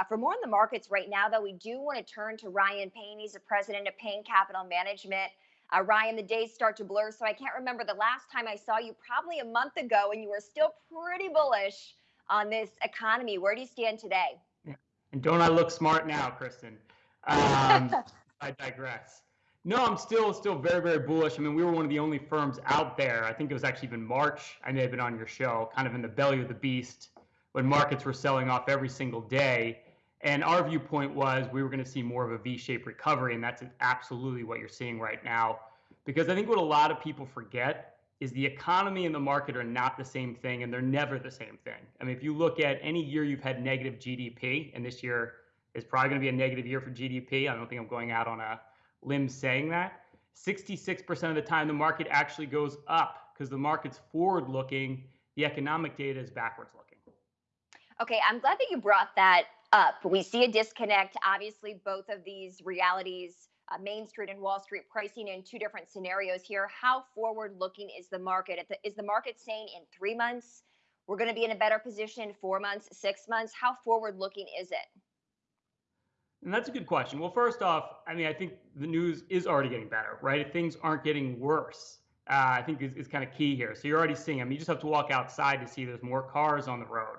Uh, for more on the markets right now, though, we do want to turn to Ryan Payne. He's the president of Payne Capital Management. Uh, Ryan, the days start to blur, so I can't remember the last time I saw you, probably a month ago, and you were still pretty bullish on this economy. Where do you stand today? Yeah. And don't I look smart now, Kristen? Um, I digress. No, I'm still still very very bullish. I mean, we were one of the only firms out there. I think it was actually even March. I may have been on your show, kind of in the belly of the beast, when markets were selling off every single day. And our viewpoint was we were going to see more of a V-shaped recovery, and that's absolutely what you're seeing right now. Because I think what a lot of people forget is the economy and the market are not the same thing, and they're never the same thing. I mean, if you look at any year you've had negative GDP, and this year is probably going to be a negative year for GDP. I don't think I'm going out on a limb saying that. 66% of the time, the market actually goes up because the market's forward looking. The economic data is backwards looking. Okay, I'm glad that you brought that up. We see a disconnect. Obviously, both of these realities, uh, Main Street and Wall Street, pricing in two different scenarios here. How forward looking is the market? Is the market saying in three months we're going to be in a better position, four months, six months? How forward looking is it? And that's a good question. Well, first off, I mean, I think the news is already getting better, right? Things aren't getting worse. Uh, I think is, is kind of key here. So you're already seeing. I mean, you just have to walk outside to see there's more cars on the road.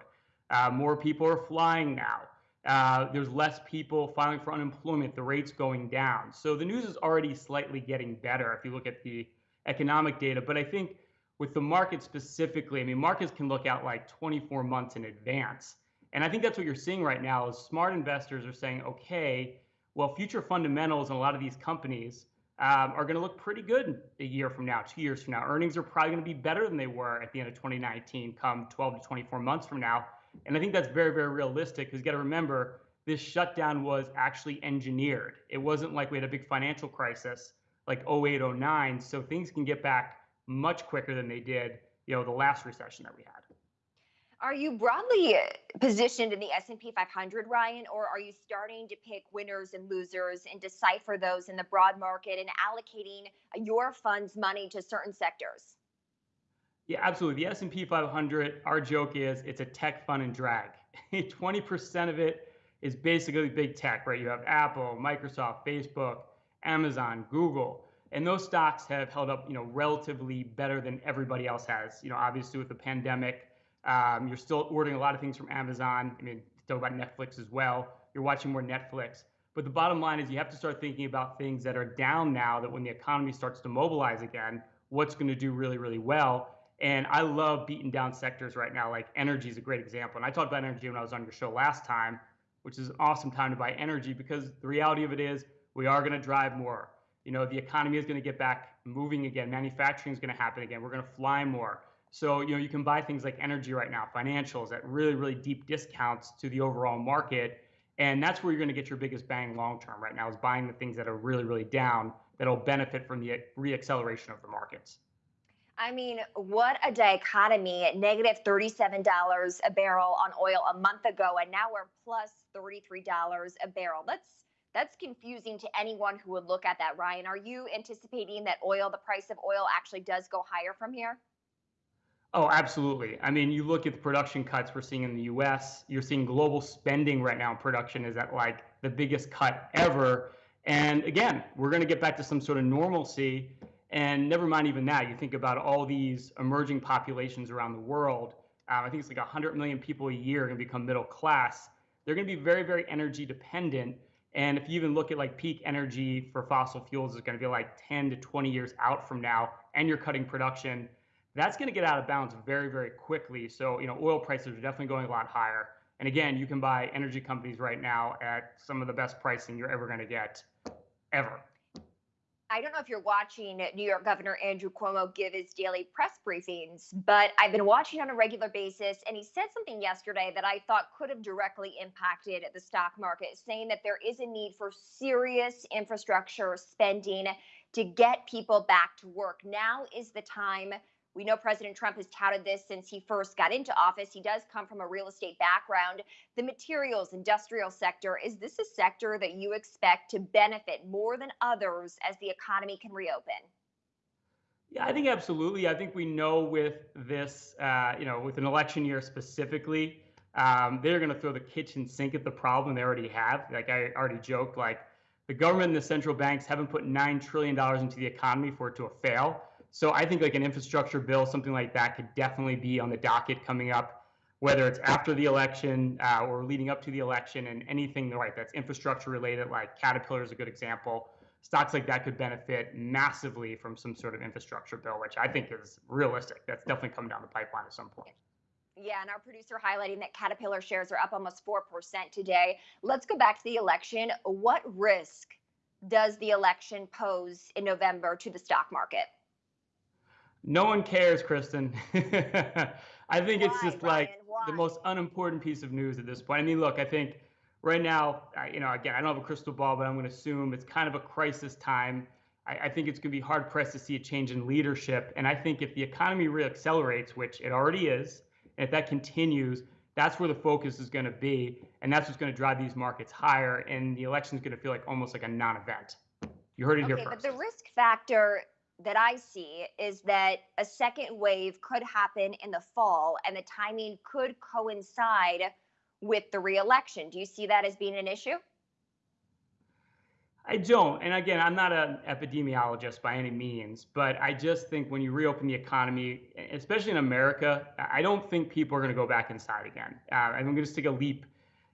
Uh, more people are flying now. Uh, there's less people filing for unemployment. The rate's going down. So the news is already slightly getting better if you look at the economic data. But I think with the market specifically, I mean, markets can look out like 24 months in advance. And I think that's what you're seeing right now is smart investors are saying, okay, well, future fundamentals in a lot of these companies um, are going to look pretty good a year from now, two years from now. Earnings are probably going to be better than they were at the end of 2019, come 12 to 24 months from now. And I think that's very, very realistic because you got to remember this shutdown was actually engineered. It wasn't like we had a big financial crisis like 08, 09. So things can get back much quicker than they did, you know, the last recession that we had. Are you broadly uh, positioned in the S&P 500, Ryan, or are you starting to pick winners and losers and decipher those in the broad market and allocating your fund's money to certain sectors? Yeah, absolutely. The S&P 500, our joke is it's a tech fun and drag. 20% of it is basically big tech, right? You have Apple, Microsoft, Facebook, Amazon, Google, and those stocks have held up, you know, relatively better than everybody else has. You know, obviously with the pandemic, um, you're still ordering a lot of things from Amazon. I mean, talk about Netflix as well. You're watching more Netflix. But the bottom line is you have to start thinking about things that are down now that when the economy starts to mobilize again, what's going to do really, really well. And I love beating down sectors right now. Like energy is a great example. And I talked about energy when I was on your show last time, which is an awesome time to buy energy because the reality of it is we are going to drive more. You know, the economy is going to get back moving again. Manufacturing is going to happen again. We're going to fly more. So, you know, you can buy things like energy right now, financials at really, really deep discounts to the overall market. And that's where you're going to get your biggest bang long term right now is buying the things that are really, really down that'll benefit from the reacceleration of the markets. I mean, what a dichotomy at negative $37 a barrel on oil a month ago, and now we're plus $33 a barrel. That's that's confusing to anyone who would look at that, Ryan. Are you anticipating that oil, the price of oil actually does go higher from here? Oh, absolutely. I mean, you look at the production cuts we're seeing in the US, you're seeing global spending right now production is at like the biggest cut ever. And again, we're going to get back to some sort of normalcy. And never mind even that, you think about all these emerging populations around the world. Um, I think it's like 100 million people a year are going to become middle class. They're going to be very, very energy dependent. And if you even look at like peak energy for fossil fuels is going to be like 10 to 20 years out from now, and you're cutting production that's going to get out of balance very, very quickly. So, you know, oil prices are definitely going a lot higher. And again, you can buy energy companies right now at some of the best pricing you're ever going to get, ever. I don't know if you're watching New York Governor Andrew Cuomo give his daily press briefings, but I've been watching on a regular basis, and he said something yesterday that I thought could have directly impacted the stock market, saying that there is a need for serious infrastructure spending to get people back to work. Now is the time we know President Trump has touted this since he first got into office. He does come from a real estate background. The materials industrial sector, is this a sector that you expect to benefit more than others as the economy can reopen? Yeah, I think absolutely. I think we know with this, uh, you know, with an election year specifically, um, they're going to throw the kitchen sink at the problem they already have. Like I already joked, like the government and the central banks haven't put nine trillion dollars into the economy for it to fail. So I think like an infrastructure bill, something like that, could definitely be on the docket coming up, whether it's after the election uh, or leading up to the election, and anything right that's infrastructure related, like Caterpillar is a good example. Stocks like that could benefit massively from some sort of infrastructure bill, which I think is realistic. That's definitely coming down the pipeline at some point. Yeah, and our producer highlighting that Caterpillar shares are up almost 4% today. Let's go back to the election. What risk does the election pose in November to the stock market? No one cares, Kristen. I think it's just Ryan? like the most unimportant piece of news at this point. I mean, look, I think right now, I- you know, again, I don't have a crystal ball, but I'm going to assume it's kind of a crisis time. I, I think it's going to be hard pressed to see a change in leadership. And I think if the economy reaccelerates, which it already is, and if that continues, that's where the focus is going to be. And that's what's going to drive these markets higher. And the election is going to feel like almost like a non event. You heard it here Okay, but the risk factor that I see is that a second wave could happen in the fall and the timing could coincide with the reelection. Do you see that as being an issue? I don't. And again, I'm not an epidemiologist by any means, but I just think when you reopen the economy, especially in America, I don't think people are going to go back inside again. Uh, I'm going to just take a leap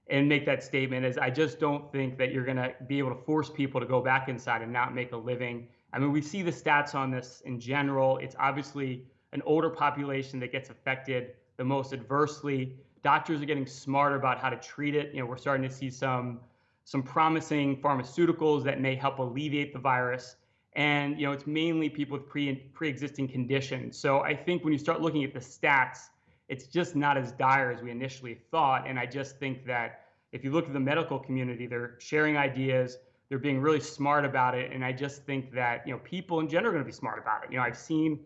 and make that statement is I just don't think that you're going to be able to force people to go back inside and not make a living. I mean, we see the stats on this in general. It's obviously an older population that gets affected the most adversely. Doctors are getting smarter about how to treat it. You know, we're starting to see some some promising pharmaceuticals that may help alleviate the virus. And you know, it's mainly people with pre pre-existing conditions. So I think when you start looking at the stats, it's just not as dire as we initially thought. And I just think that if you look at the medical community, they're sharing ideas, they're being really smart about it. And I just think that you know, people in general are going to be smart about it. You know, I've seen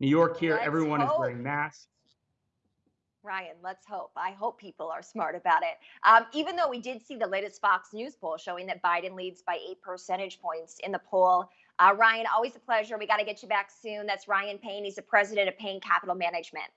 New York here, Let's everyone is wearing masks. Ryan, let's hope. I hope people are smart about it. Um, even though we did see the latest Fox News poll showing that Biden leads by eight percentage points in the poll. Uh, Ryan, always a pleasure. We got to get you back soon. That's Ryan Payne. He's the president of Payne Capital Management.